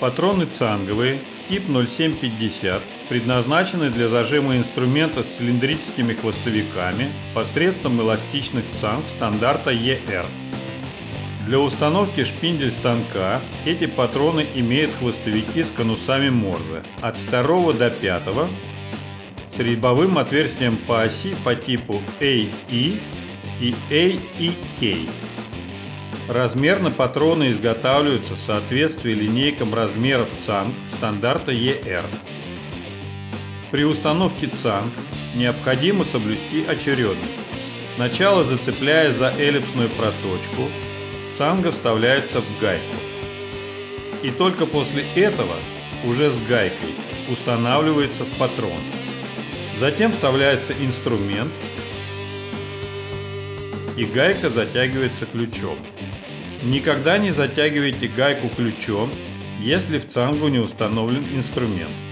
Патроны цанговые, тип 0750, предназначены для зажима инструмента с цилиндрическими хвостовиками посредством эластичных цанг стандарта ER. Для установки шпиндель станка эти патроны имеют хвостовики с конусами Морзе от 2 до 5 с резьбовым отверстием по оси по типу AE и AEK. Размерно патроны изготавливаются в соответствии линейкам размеров ЦАНГ стандарта ER. При установке ЦАНГ необходимо соблюсти очередность. Сначала зацепляя за эллипсную проточку, цанга вставляется в гайку. И только после этого, уже с гайкой, устанавливается в патрон. Затем вставляется инструмент и гайка затягивается ключом. Никогда не затягивайте гайку ключом, если в цангу не установлен инструмент.